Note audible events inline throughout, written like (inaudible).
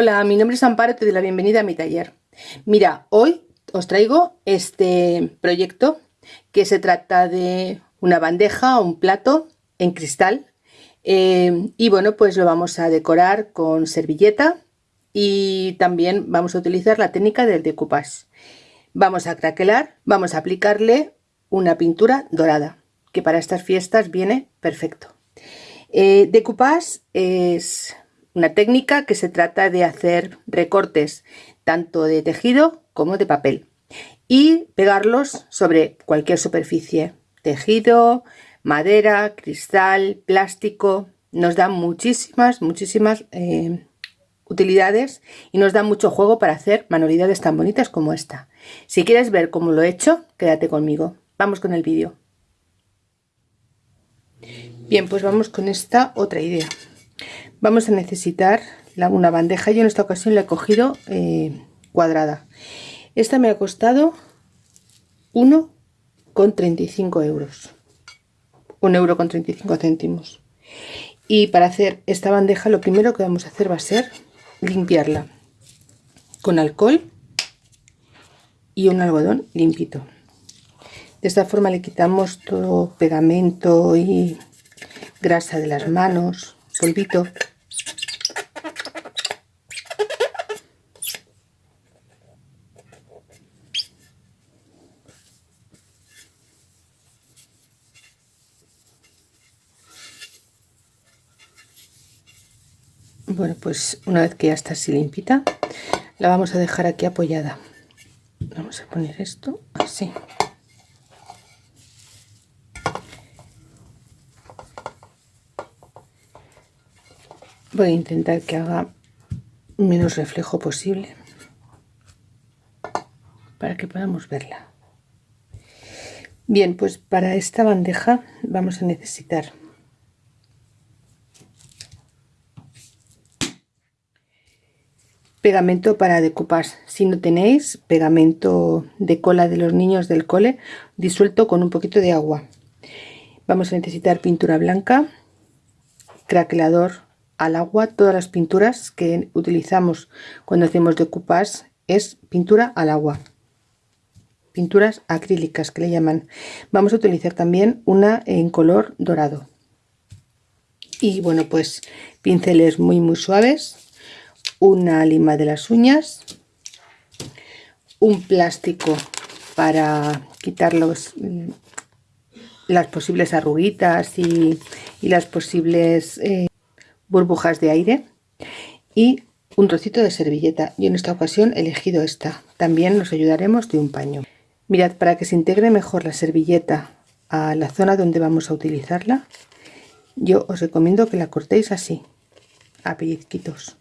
Hola, mi nombre es Amparo, te doy la bienvenida a mi taller. Mira, hoy os traigo este proyecto que se trata de una bandeja o un plato en cristal eh, y bueno, pues lo vamos a decorar con servilleta y también vamos a utilizar la técnica del decoupage. Vamos a craquelar, vamos a aplicarle una pintura dorada, que para estas fiestas viene perfecto. Eh, decoupage es una técnica que se trata de hacer recortes tanto de tejido como de papel y pegarlos sobre cualquier superficie, tejido, madera, cristal, plástico, nos da muchísimas, muchísimas eh, utilidades y nos da mucho juego para hacer manualidades tan bonitas como esta. Si quieres ver cómo lo he hecho, quédate conmigo. Vamos con el vídeo. Bien, pues vamos con esta otra idea vamos a necesitar una bandeja. Yo en esta ocasión la he cogido eh, cuadrada. Esta me ha costado 1,35 euros. Un euro con 35 céntimos. Y para hacer esta bandeja lo primero que vamos a hacer va a ser limpiarla con alcohol y un algodón limpito. De esta forma le quitamos todo pegamento y grasa de las manos polvito. Bueno pues una vez que ya está así limpita la vamos a dejar aquí apoyada. Vamos a poner esto así voy a intentar que haga menos reflejo posible para que podamos verla. Bien pues para esta bandeja vamos a necesitar pegamento para decoupage si no tenéis pegamento de cola de los niños del cole disuelto con un poquito de agua. Vamos a necesitar pintura blanca craquelador al agua todas las pinturas que utilizamos cuando hacemos decoupage es pintura al agua. Pinturas acrílicas que le llaman. Vamos a utilizar también una en color dorado. Y bueno pues pinceles muy muy suaves una lima de las uñas un plástico para quitar los, las posibles arruguitas y, las posibles eh, burbujas de aire y un trocito de servilleta. Yo en esta ocasión he elegido esta. También nos ayudaremos de un paño. Mirad, para que se integre mejor la servilleta a la zona donde vamos a utilizarla, yo os recomiendo que la cortéis así, a pellizquitos.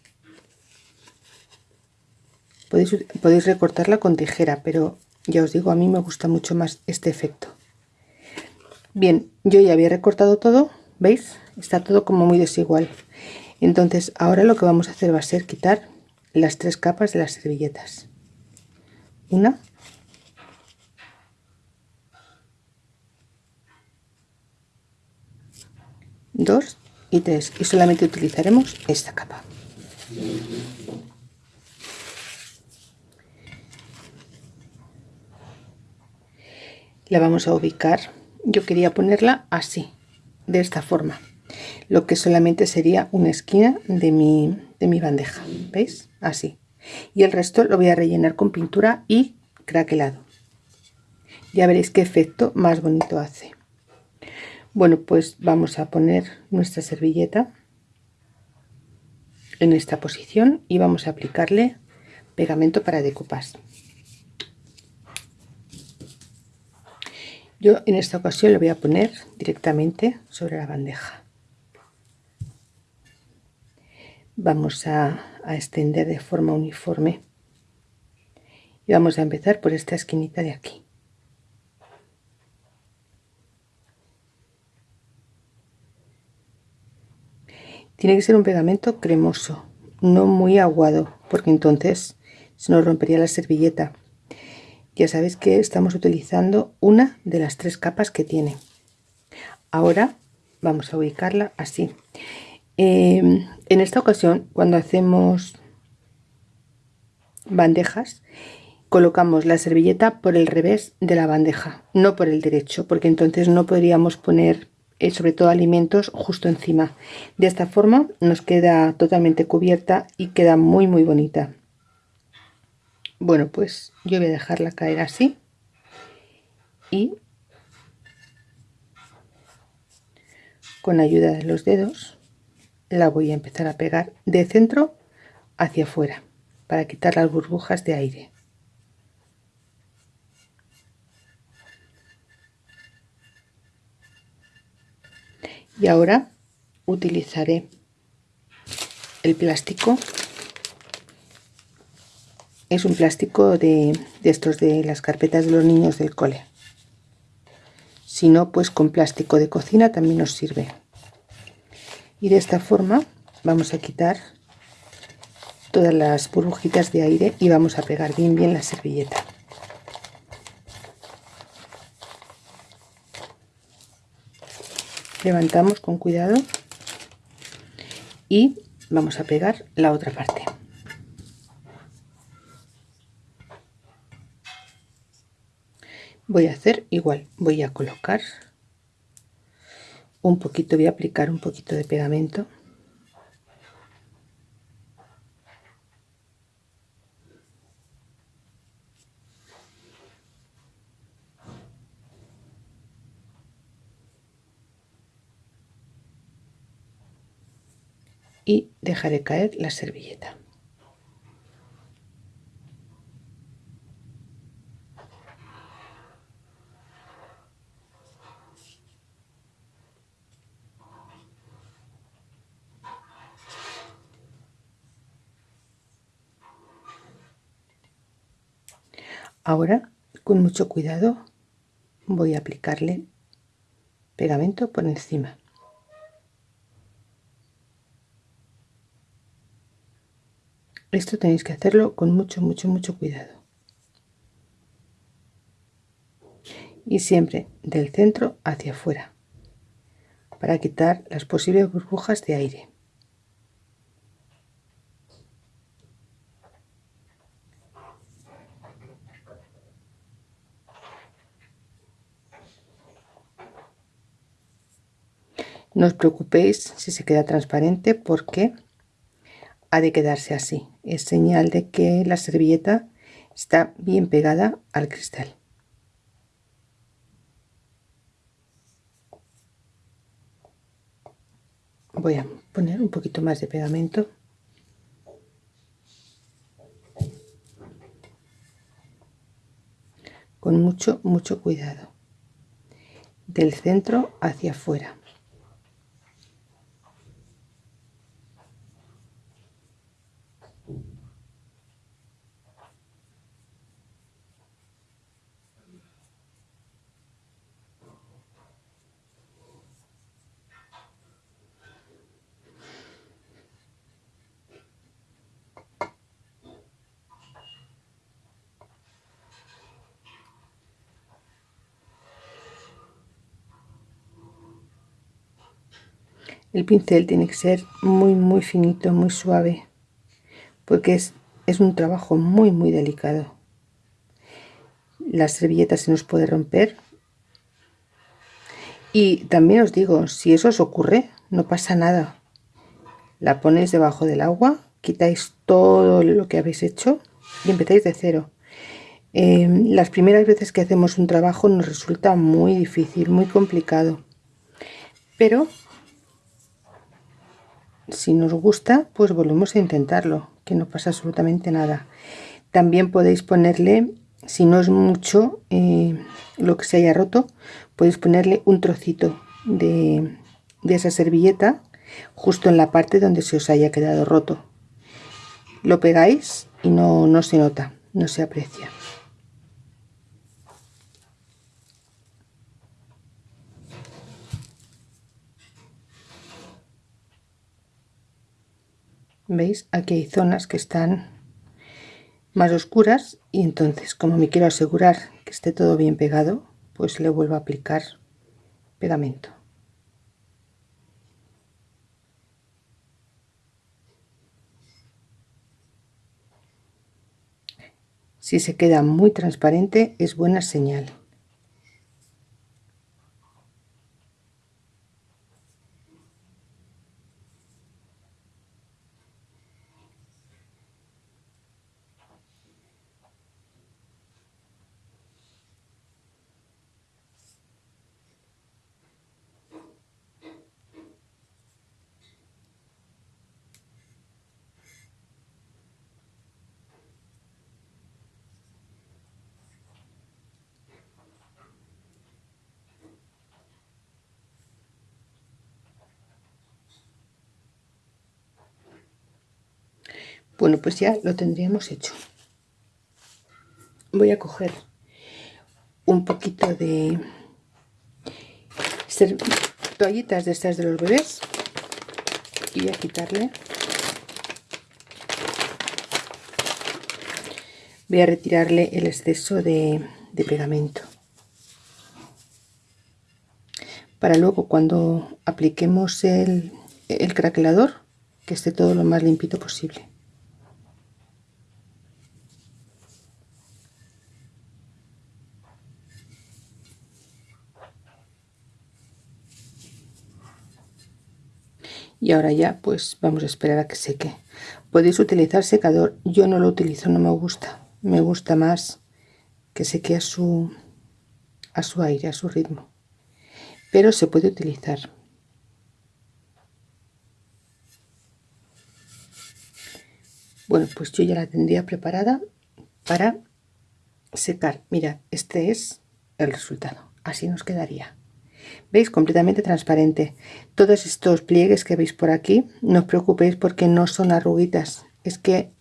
Podéis, podéis recortarla con tijera, pero ya os digo, a mí me gusta mucho más este efecto. Bien, yo ya había recortado todo, ¿veis? Está todo como muy desigual entonces ahora lo que vamos a hacer va a ser quitar las tres capas de las servilletas. Una. Dos y tres. Y solamente utilizaremos esta capa. La vamos a ubicar. Yo quería ponerla así de esta forma lo que solamente sería una esquina de mi, de mi bandeja veis así. Y el resto lo voy a rellenar con pintura y craquelado. Ya veréis qué efecto más bonito hace. Bueno pues vamos a poner nuestra servilleta en esta posición y vamos a aplicarle pegamento para decoupage yo en esta ocasión lo voy a poner directamente sobre la bandeja vamos a, extender de forma uniforme. Y vamos a empezar por esta esquinita de aquí. Tiene que ser un pegamento cremoso no muy aguado porque entonces se nos rompería la servilleta. Ya sabéis que estamos utilizando una de las tres capas que tiene. Ahora vamos a ubicarla así Em, en esta ocasión, cuando hacemos bandejas colocamos la servilleta por el revés de la bandeja no por el derecho porque entonces no podríamos poner eh, sobre todo alimentos justo encima. De esta forma nos queda totalmente cubierta y queda muy muy bonita. Bueno pues yo voy a dejarla caer así y con ayuda de los dedos la voy a empezar a pegar de centro hacia afuera para quitar las burbujas de aire. Y ahora utilizaré el plástico. Es un plástico de, estos de las carpetas de los niños del cole. Si no pues con plástico de cocina también nos sirve y de esta forma vamos a quitar todas las burbujitas de aire y vamos a pegar bien bien la servilleta. Levantamos con cuidado y vamos a pegar la otra parte. Voy a hacer igual voy a colocar un poquito voy a aplicar un poquito de pegamento. Y dejaré caer la servilleta Ahora, con mucho cuidado, voy a aplicarle pegamento por encima. Esto tenéis que hacerlo con mucho, mucho, mucho cuidado. Y siempre del centro hacia afuera, para quitar las posibles burbujas de aire. No os preocupéis si se queda transparente porque ha de quedarse así. Es señal de que la servilleta está bien pegada al cristal. Voy a poner un poquito más de pegamento. Con mucho, mucho cuidado. Del centro hacia afuera. El pincel tiene que ser muy muy finito muy suave porque es, es un trabajo muy muy delicado. La servilleta se nos puede romper. Y también os digo si eso os ocurre no pasa nada. La ponéis debajo del agua quitáis todo lo que habéis hecho y empezáis de cero. Em, las primeras veces que hacemos un trabajo nos resulta muy difícil muy complicado. Pero si nos gusta pues volvemos a intentarlo que no pasa absolutamente nada. También podéis ponerle si no es mucho eh, lo que se haya roto podéis ponerle un trocito de, de esa servilleta justo en la parte donde se os haya quedado roto. Lo pegáis y no, no se nota no se aprecia veis aquí hay zonas que están más oscuras y entonces como me quiero asegurar que esté todo bien pegado pues le vuelvo a aplicar pegamento Si se queda muy transparente es buena señal. Bueno, pues ya lo tendríamos hecho. Voy a coger un poquito de toallitas de estas de los bebés y a quitarle. Voy a retirarle el exceso de, pegamento. Para luego cuando apliquemos el, el craquelador que esté todo lo más limpito posible. Y ahora ya pues vamos a esperar a que seque. Podéis utilizar secador. Yo no lo utilizo no me gusta. Me gusta más que seque a su a su aire a su ritmo. Pero se puede utilizar. Bueno pues yo ya la tendría preparada para secar. Mira este es el resultado. Así nos quedaría veis completamente transparente. Todos estos pliegues que veis por aquí no os preocupéis porque no son arruguitas. Es que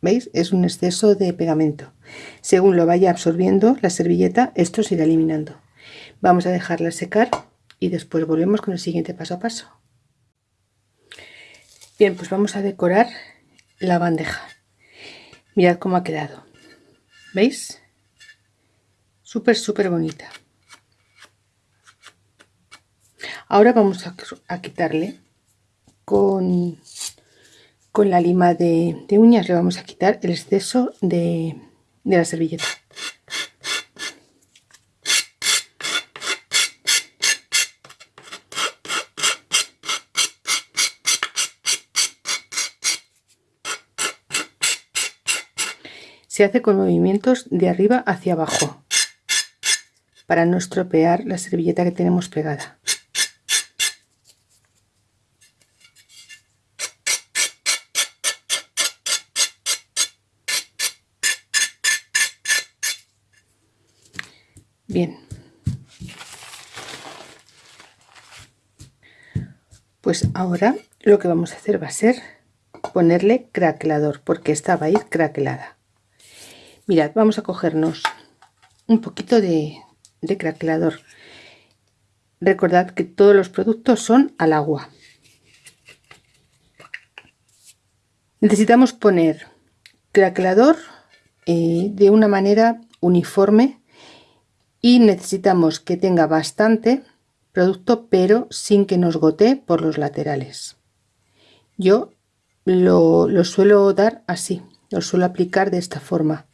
veis es un exceso de pegamento. Según lo vaya absorbiendo la servilleta esto se irá eliminando. Vamos a dejarla secar y después volvemos con el siguiente paso a paso. Bien pues vamos a decorar la bandeja. Mirad cómo ha quedado. Veis súper súper bonita ahora vamos a, quitarle con, con la lima de, uñas le vamos a quitar el exceso de, de la servilleta. Se hace con movimientos de arriba hacia abajo para no estropear la servilleta que tenemos pegada Pues ahora lo que vamos a hacer va a ser ponerle craquelador, porque esta va a ir craquelada. Mirad, vamos a cogernos un poquito de, craquelador. Recordad que todos los productos son al agua. Necesitamos poner craquelador eh, de una manera uniforme y necesitamos que tenga bastante producto pero sin que nos gotee por los laterales. Yo lo, lo, suelo dar así lo suelo aplicar de esta forma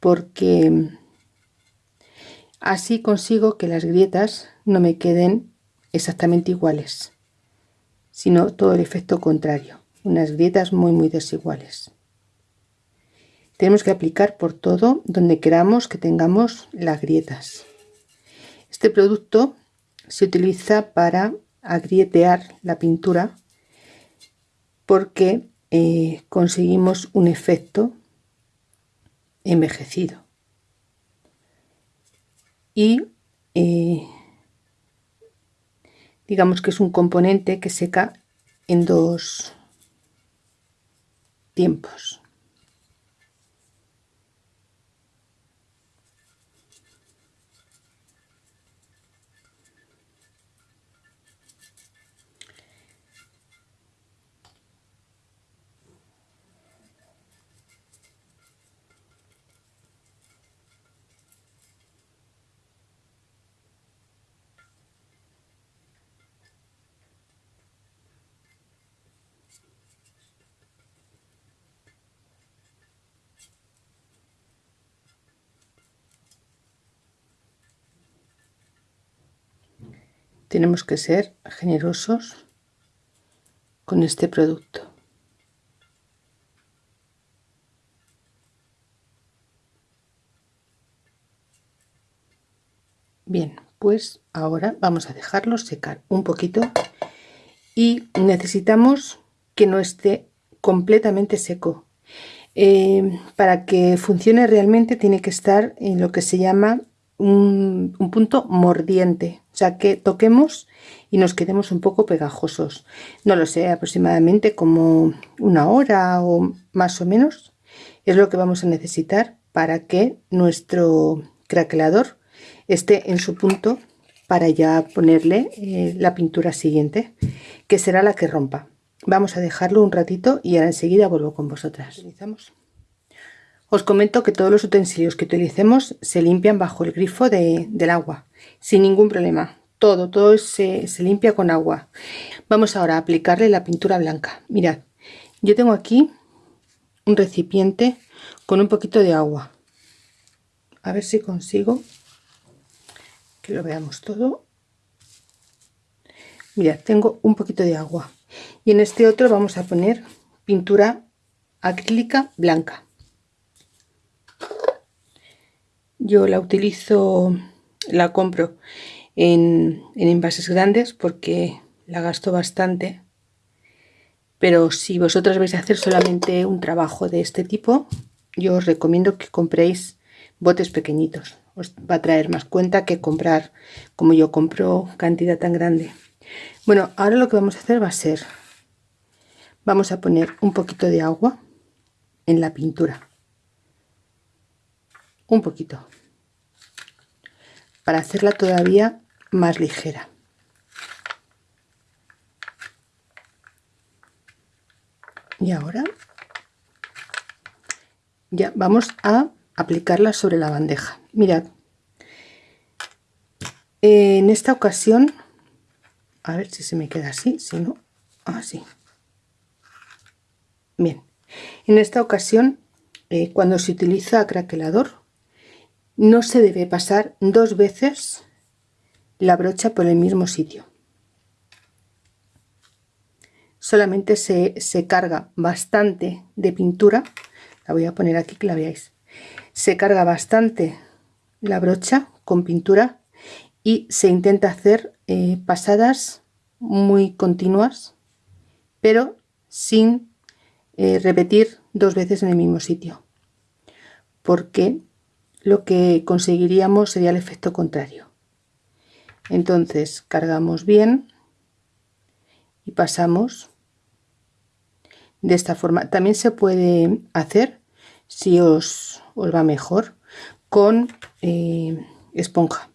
porque así consigo que las grietas no me queden exactamente iguales sino todo el efecto contrario unas grietas muy muy desiguales. Tenemos que aplicar por todo donde queramos que tengamos las grietas. Este producto se utiliza para agrietear la pintura porque eh, conseguimos un efecto envejecido. Y eh, digamos que es un componente que seca en dos tiempos tenemos que ser generosos con este producto. Bien pues ahora vamos a dejarlo secar un poquito y necesitamos que no esté completamente seco. Eh, para que funcione realmente tiene que estar en lo que se llama un, punto mordiente. O sea que toquemos y nos quedemos un poco pegajosos. No lo sé aproximadamente como una hora o más o menos es lo que vamos a necesitar para que nuestro craquelador esté en su punto para ya ponerle eh, la pintura siguiente que será la que rompa. Vamos a dejarlo un ratito y ahora enseguida vuelvo con vosotras os comento que todos los utensilios que utilicemos se limpian bajo el grifo del agua sin ningún problema. Todo todo se, se limpia con agua. Vamos ahora a aplicarle la pintura blanca. Mirad yo tengo aquí un recipiente con un poquito de agua. A ver si consigo que lo veamos todo. Mira tengo un poquito de agua. Y en este otro vamos a poner pintura acrílica blanca yo la utilizo la compro en, en envases grandes porque la gasto bastante pero si vosotros vais a hacer solamente un trabajo de este tipo yo os recomiendo que compréis botes pequeñitos. Os va a traer más cuenta que comprar como yo compro cantidad tan grande. Bueno ahora lo que vamos a hacer va a ser vamos a poner un poquito de agua en la pintura un poquito. Para hacerla todavía más ligera. Y ahora ya vamos a aplicarla sobre la bandeja. Mirad. En esta ocasión a ver si se me queda así si no así. Bien. En esta ocasión eh, cuando se utiliza craquelador no se debe pasar dos veces la brocha por el mismo sitio. Solamente se, se carga bastante de pintura la voy a poner aquí que la veáis. Se carga bastante la brocha con pintura y se intenta hacer eh, pasadas muy continuas pero sin eh, repetir dos veces en el mismo sitio. Porque lo que conseguiríamos sería el efecto contrario. Entonces cargamos bien y pasamos de esta forma. También se puede hacer si os, va mejor con eh, esponja.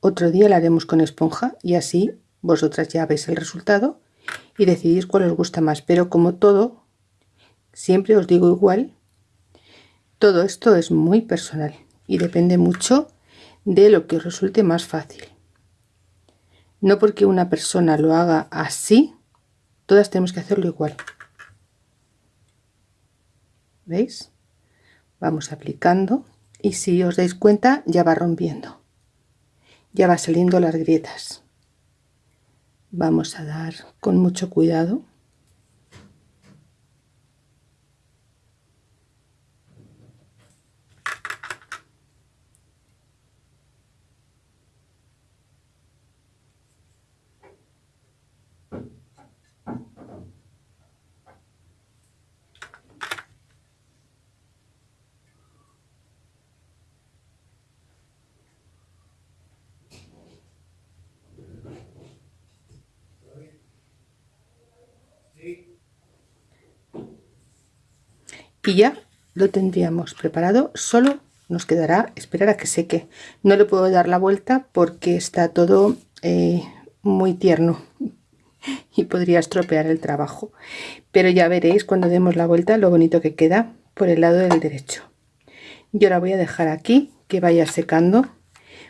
Otro día la haremos con esponja y así vosotras ya veis el resultado y decidís cuál os gusta más. Pero como todo siempre os digo igual todo esto es muy personal y depende mucho de lo que os resulte más fácil. No porque una persona lo haga así todas tenemos que hacerlo igual. Veis vamos aplicando y si os dais cuenta ya va rompiendo. Ya va saliendo las grietas. Vamos a dar con mucho cuidado y ya lo tendríamos preparado. Solo nos quedará esperar a que seque. No le puedo dar la vuelta porque está todo eh, muy tierno (laughs) y podría estropear el trabajo. Pero ya veréis cuando demos la vuelta lo bonito que queda por el lado del derecho. Yo ahora voy a dejar aquí que vaya secando.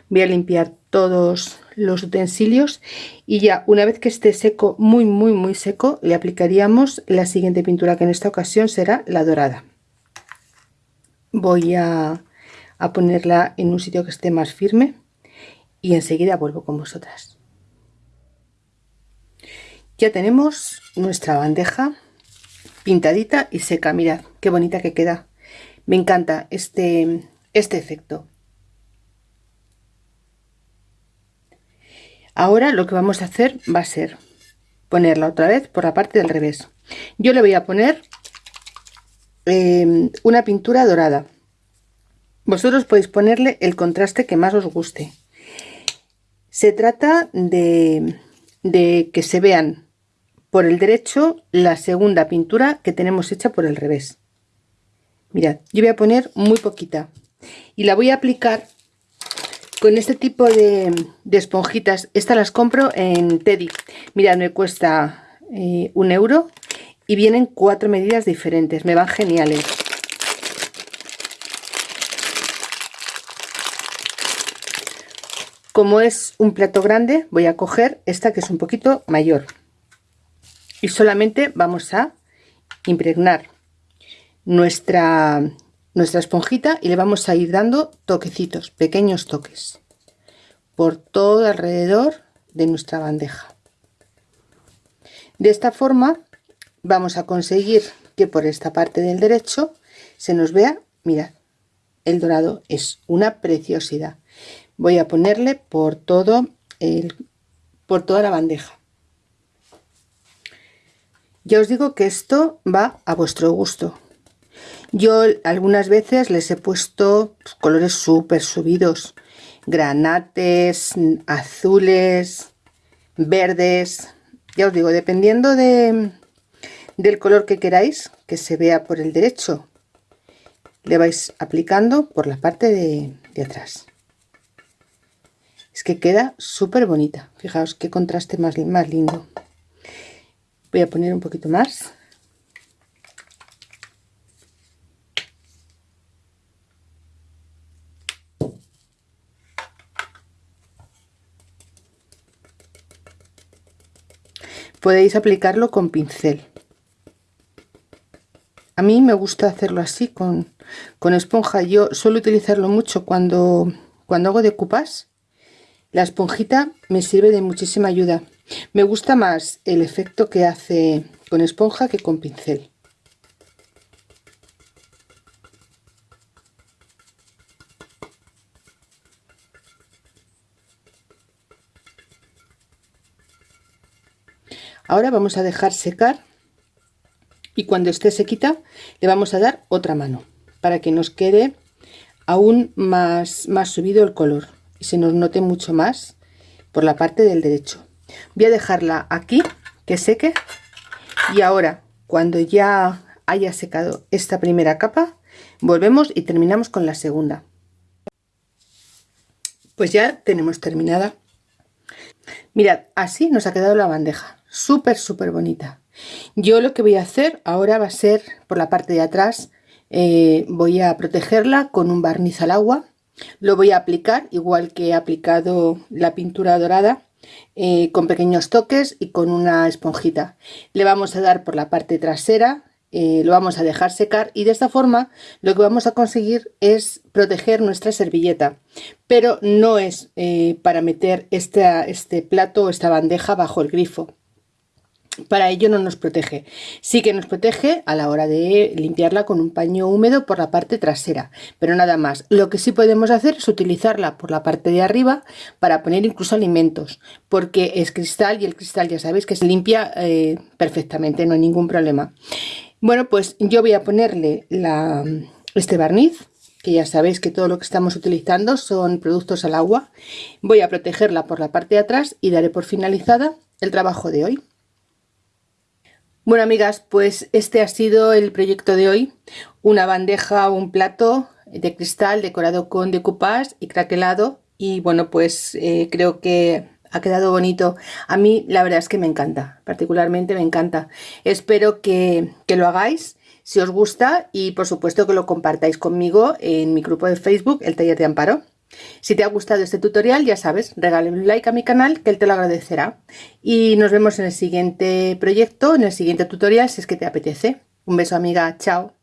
Voy a limpiar todos los utensilios y ya una vez que esté seco muy muy muy seco le aplicaríamos la siguiente pintura que en esta ocasión será la dorada voy a, ponerla en un sitio que esté más firme y enseguida vuelvo con vosotras. Ya tenemos nuestra bandeja pintadita y seca. Mirad qué bonita que queda. Me encanta este, este efecto. Ahora lo que vamos a hacer va a ser ponerla otra vez por la parte del revés. Yo le voy a poner em, una pintura dorada. Vosotros podéis ponerle el contraste que más os guste. Se trata de, que se vean por el derecho la segunda pintura que tenemos hecha por el revés. Mirad, yo voy a poner muy poquita y la voy a aplicar con este tipo de, esponjitas. Estas las compro en Teddy. Mirad, me cuesta eh, un euro y vienen cuatro medidas diferentes. Me van geniales. Como es un plato grande, voy a coger esta que es un poquito mayor. Y solamente vamos a impregnar nuestra nuestra esponjita y le vamos a ir dando toquecitos, pequeños toques por todo alrededor de nuestra bandeja. De esta forma vamos a conseguir que por esta parte del derecho se nos vea, mirad, el dorado es una preciosidad. Voy a ponerle por todo el, por toda la bandeja. Ya os digo que esto va a vuestro gusto. Yo algunas veces les he puesto colores súper subidos, granates, azules, verdes, ya os digo, dependiendo de, del color que queráis que se vea por el derecho, le vais aplicando por la parte de, de atrás. Es que queda súper bonita, fijaos qué contraste más, más lindo. Voy a poner un poquito más. podéis aplicarlo con pincel a mí me gusta hacerlo así con, esponja. Yo suelo utilizarlo mucho cuando cuando hago decoupage la esponjita me sirve de muchísima ayuda. Me gusta más el efecto que hace con esponja que con pincel. Ahora vamos a dejar secar cuando esté sequita le vamos a dar otra mano para que nos quede aún más, más subido el color y se nos note mucho más por la parte del derecho. Voy a dejarla aquí que seque y ahora cuando ya haya secado esta primera capa volvemos y terminamos con la segunda. Pues ya tenemos terminada. Mirad, así nos ha quedado la bandeja súper súper bonita yo lo que voy a hacer ahora va a ser por la parte de atrás eh, voy a protegerla con un barniz al agua. Lo voy a aplicar igual que he aplicado la pintura dorada eh, con pequeños toques y con una esponjita. Le vamos a dar por la parte trasera eh, lo vamos a dejar secar y de esta forma lo que vamos a conseguir es proteger nuestra servilleta. Pero no es para meter este, este plato o esta bandeja bajo el grifo para ello no nos protege. Sí que nos protege a la hora de limpiarla con un paño húmedo por la parte trasera, pero nada más. Lo que sí podemos hacer es utilizarla por la parte de arriba para poner incluso alimentos, porque es cristal y el cristal ya sabéis que se limpia eh, perfectamente, no hay ningún problema. Bueno, pues yo voy a ponerle la, este barniz que ya sabéis que todo lo que estamos utilizando son productos al agua. Voy a protegerla por la parte de atrás y daré por finalizada el trabajo de hoy. Bueno amigas, pues este ha sido el proyecto de hoy. Una bandeja un plato de cristal decorado con decoupage y craquelado. Y bueno, pues eh, creo que ha quedado bonito. A mí la verdad es que me encanta, particularmente me encanta. Espero que, que lo hagáis si os gusta y por supuesto que lo compartáis conmigo en mi grupo de Facebook, El Taller de Amparo. Si te ha gustado este tutorial, ya sabes, regálame un like a mi canal que él te lo agradecerá. Y nos vemos en el siguiente proyecto, en el siguiente tutorial, si es que te apetece. Un beso amiga, chao.